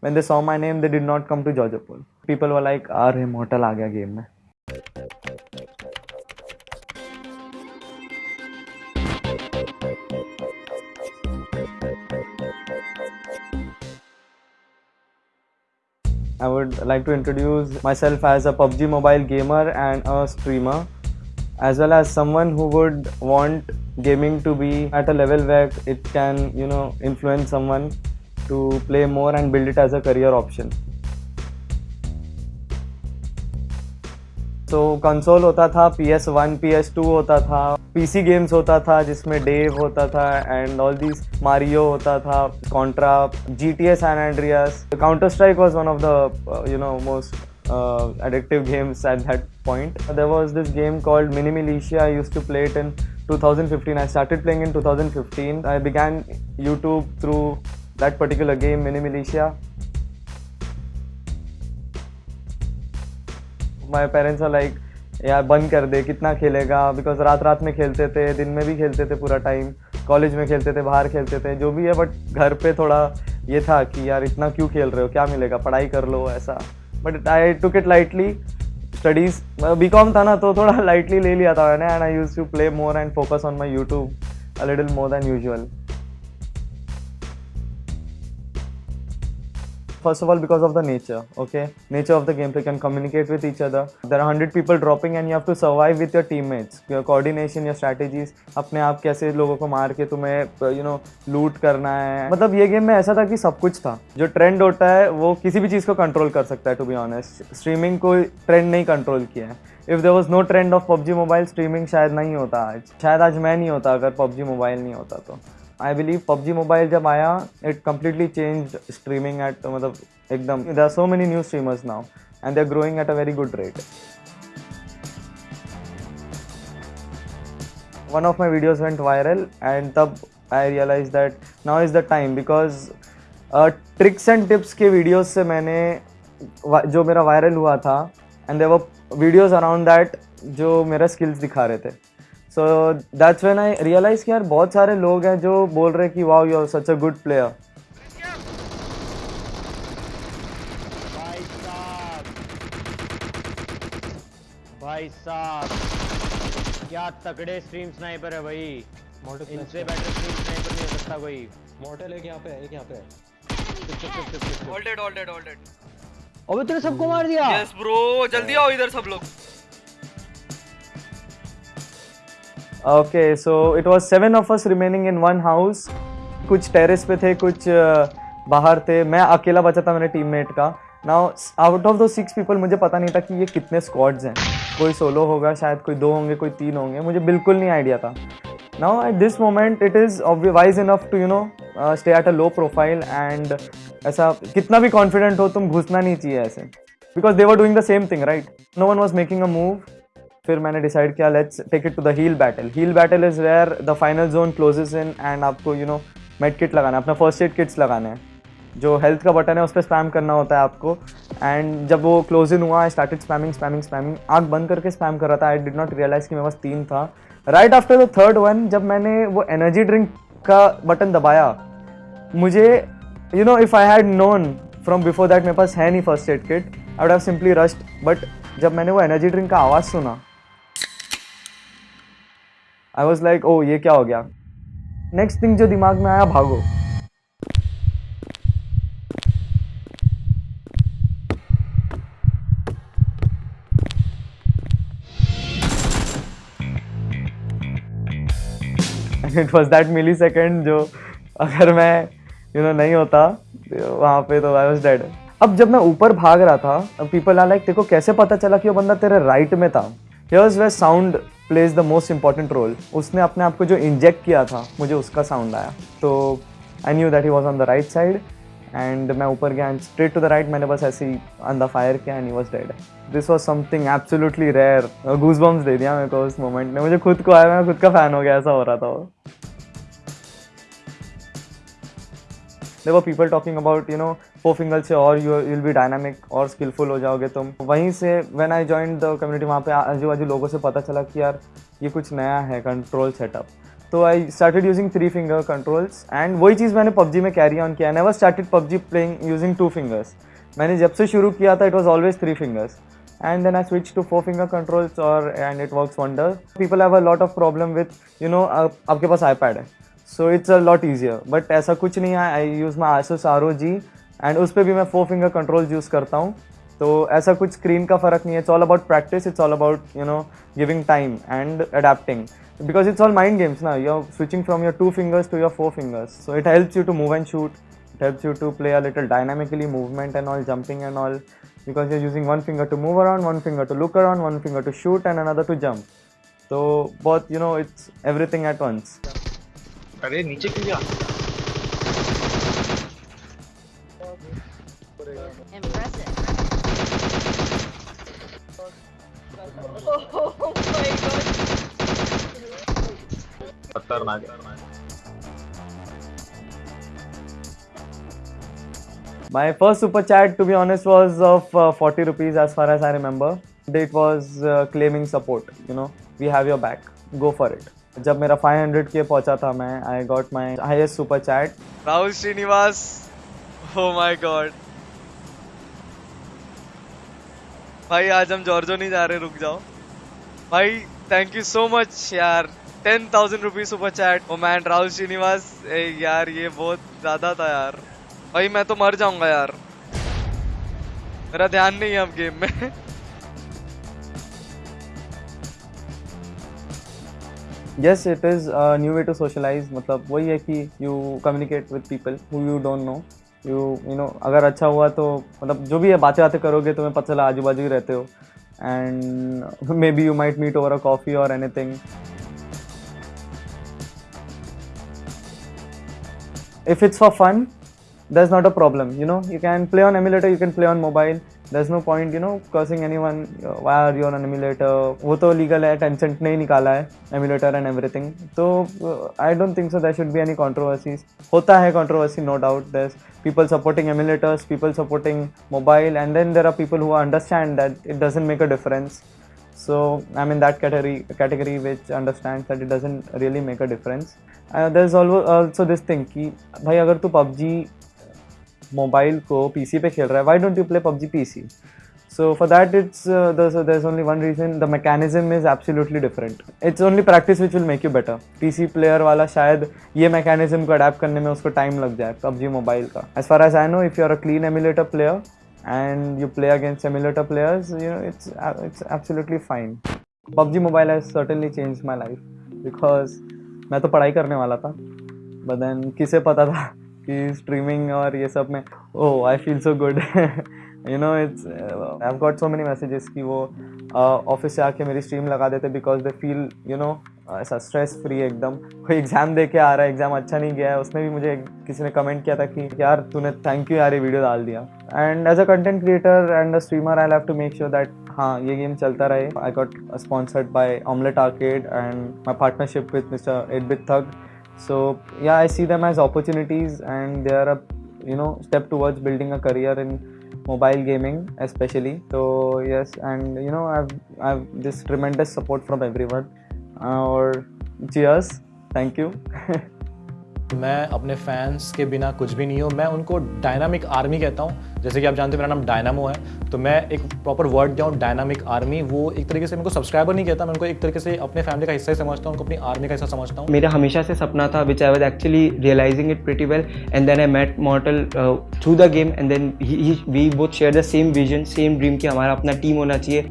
when they saw my name, they did not come to Georgia Pool. People were like, "Are immortal aa gaya game mein." I would like to introduce myself as a PUBG mobile gamer and a streamer as well as someone who would want gaming to be at a level where it can you know influence someone to play more and build it as a career option. तो console होता था P S one P S two होता था PC games होता था जिसमें Dave होता था एंड ऑल दीज मारियो होता था Contra G T S and Andreas counter strike was one of the you know most addictive games at that point. There was this game called Mini Militia. I used to play it in 2015. I started playing in 2015. I began YouTube through that particular game, Mini Militia. My parents are like यार बंद कर दे कितना खेलेगा? Because रात रात में खेलते थे दिन में भी खेलते थे पूरा टाइम कॉलेज में खेलते थे बाहर खेलते थे जो भी है बट घर पे थोड़ा ये था कि यार इतना क्यों खेल रहे हो? क्या मिलेगा? पढ़ाई कर लो ऐसा. But I took it lightly studies B com था ना तो थोड़ा लाइटली ले लिया था मैंने and I use to play more and focus on my YouTube a little more than usual first of all because of the nature okay nature of the gameplay can communicate with each other there are 100 people dropping and you have to survive with your teammates your coordination your strategies अपने आप कैसे लोगों को मार के तुम्हें you know लूट करना है मतलब ये गेम में ऐसा था कि सब कुछ था जो ट्रेंड होता है वो किसी भी चीज़ को कंट्रोल कर सकता है टू बी ऑनेस्ट स्ट्रीमिंग कोई ट्रेंड नहीं कंट्रोल किया है if there was no trend of PUBG mobile streaming शायद नहीं होता आज शायद आज मैं नहीं होता अगर पबजी मोबाइल नहीं होता तो आई बिलीव पबजी मोबाइल जब आया it completely change streaming at मतलब एकदम there are so many new streamers now and they are growing at a very good rate one of my videos went viral, and तब I realized that now is the time, because tricks and tips के videos से मैंने जो मेरा viral हुआ था and other videos around that जो मेरा स्किल्स दिखा रहे थे। So that's when I realise कि यार बहुत सारे लोग हैं जो बोल रहे हैं कि wow you are such a good player भाई साहब। क्या तगड़े स्ट्रीम स्नाइपर है भाई। इनसे बेटर स्ट्रीम स्नाइपर नहीं हो सकता कोई। मॉडल एक यहाँ पे है एक यहाँ पे है। All dead all dead all dead अबे तूने सबको मार दिया। यस ब्रो जल्दी आओ इधर सब लोग। Okay so it was seven of us remaining in one house कुछ टेरेस पे थे, कुछ बाहर थे। मैं अकेला बचा था मेरे टीममेट का। नाउ आउट ऑफ़ दो सिक्स पीपल मुझे पता नहीं था कि ये कितने स्क्वाड्स हैं। कोई सोलो होगा, शायद कोई दो होंगे, कोई तीन होंगे। मुझे बिल्कुल नहीं आइडिया था। Now at this moment it is wise enough to you know stay at a low profile and ऐसा कितना भी कॉन्फिडेंट हो, तुम घुसना नहीं चाहिए ऐसे। Because they were doing the same thing right no one was making a move फिर मैंने डिसाइड किया let's take it to the heal battle heal battle is where the final zone closes in and आपको you know med kit लगाना है, अपना first aid kits लगाना है। जो हेल्थ का बटन है, उस पर स्पैम करना होता है आपको। एंड जब वो क्लोज इन हुआ I started spamming spamming spamming आग बंद करके स्पैम कर रहा था। आई डिड नॉट रियलाइज़ कि मेरे पास तीन था। Right after the third one जब मैंने वो एनर्जी ड्रिंक का बटन दबाया, मुझे you know if I had known from before that मेरे पास है नहीं first aid kit I would have simply rushed but जब मैंने वो एनर्जी ड्रिंक का आवाज़ सुना आई वॉज़ लाइक ओ ये क्या हो गया? नेक्स्ट थिंग जो दिमाग में आया भागो। It was that millisecond जो अगर मैं यू you नो know, नहीं होता तो वहाँ पे तो आई वॉज़ डेड अब जब मैं ऊपर भाग रहा था पीपल आर लाइक देखो कैसे पता चला कि वो बंदा तेरे राइट में था? Here's where sound plays the most important role उसने अपने आप को जो इंजेक्ट किया था, मुझे उसका साउंड आया। तो I knew that he was on the right side and मैं ऊपर गया and straight to the right मैंने बस ऐसे ही अंदर फायर किया and he was dead this was something absolutely rare goosebumps दे दिया मेरे को उस मोमेंट में मुझे खुद को आया, मैं खुद का फ़ैन हो गया, ऐसा हो रहा था वो। Were people talking about, you know four finger से और यू विल बी डायनामिक और स्किलफुल हो जाओगे तुम। वहीं से when I join the community वहाँ पर आजू बाजू लोगों से पता चला कि यार, ये कुछ नया है कंट्रोल सेटअप तो I started using three finger controls and वही चीज़ मैंने पबजी में कैरी ऑन किया। Never started PUBG playing using two fingers मैंने जब से शुरू किया था it was always three fingers and then I switch to four finger controls और and it works wonder people have a lot of problem with you know आपके पास iPad है। So it's a lot easier but ऐसा कुछ नहीं है। आई use my आसो सारो जी एंड उस पर भी मैं फोर फिंगर कंट्रोल यूज़ करता हूँ। तो ऐसा कुछ स्क्रीन का फ़र्क नहीं है। It's all about practice it's all about you know giving time and adapting because it's all mind games ना you are switching from your two fingers to your four fingers so it helps you to move and shoot it helps you to play a little dynamically movement and all jumping and all because you are using one finger to move around one finger to look around one finger to shoot and another to jump तो बहुत you know it's everything at once अरे, नीचे क्यों Impressive. खतरनाक My first super chat, to be honest, was of uh, 40 rupees as far as I remember. It was uh, claiming support. You know, we have your back. Go for it. जब मेरा 500 के पहुँचा था मैं I got my highest super chat Rahul Srinivas oh my god भाई, आज हम जॉर्जो नहीं जा रहे, रुक जाओ। भाई थैंक यू सो मच यार। Ten thousand rupees super chat oh man Rahul Srinivas यार, ये बहुत ज़्यादा था यार। भाई, मैं तो मर जाऊँगा यार। मेरा ध्यान नहीं है अब गेम में। Yes, it is a new way to socialize मतलब वही है कि you communicate with people who you don't know you you know अगर अच्छा हुआ तो मतलब जो भी है बातें बातें करोगे तो मैं पता चला आजू बाजू ही रहते हो। And maybe you might meet over a coffee और anything if it's for fun that is not a problem you know you can play on emulator you can play on mobile there is no point you know cursing anyone why are your an emulator वो तो legal है Tencent नहीं निकाला है emulator and everything तो I don't think so there should भी any controversies होता है controversy no doubt this people supporting emulators people supporting mobile and then there are people who understand that it doesn't make a difference so I mean that category category which understand that it doesn't really make a difference there is also this thing कि भाई, अगर तू PUBG mobile को PC पे खेल रहा है. Why don't you play PUBG PC so for that it's there is only one reason the mechanism is absolutely different it's only practice which will make you better PC player वाला शायद ये mechanism को adapt करने में उसको time लग जाए PUBG mobile का. As far as I know if you are a clean emulator player and you play against emulator players, you know, it's it's absolutely fine. PUBG Mobile has certainly changed my life because मैं तो पढ़ाई करने वाला था, but then किसे पता था? कि स्ट्रीमिंग और ये सब में ओ I feel so good you know it's I got so many messages कि वो ऑफ़िस uh, से आके मेरी स्ट्रीम लगा देते because they feel you know ऐसा स्ट्रेस फ्री एकदम। कोई एग्ज़ाम दे के आ रहा है एग्ज़ाम अच्छा नहीं गया है उसमें भी मुझे किसी ने कमेंट किया था कि यार तूने थैंक यू यार ये वीडियो डाल दिया. And as a content creator and a streamer I have to make sure that हाँ ये गेम चलता रहे। I got sponsored by Omlet Arcade and my partnership with mister Edbit Thug so yeah i see them as opportunities and they are a you know step towards building a career in mobile gaming especially. So yes and you know i've i've this tremendous support from everyone. Uh, or cheers. Thank you मैं अपने fans के बिना कुछ भी नहीं हूँ। मैं उनको डायनामिक आर्मी कहता हूँ। जैसे कि आप जानते हो, मेरा नाम डायनामो है। तो मैं एक प्रॉपर वर्ड दिया हूँ? डायनामिक आर्मी वो एक तरीके से मेरे सब्सक्राइबर नहीं कहता। मैं उनको एक तरीके से अपने फैमिली का हिस्सा ही समझता हूँ, उनको अपनी आर्मी का हिस्सा समझता हूँ। मेरा हमेशा से सपना था which I was actually realising it pretty well and then I met Mortal through the game and then we both share the same vision same dream कि हमारा अपना टीम होना चाहिए।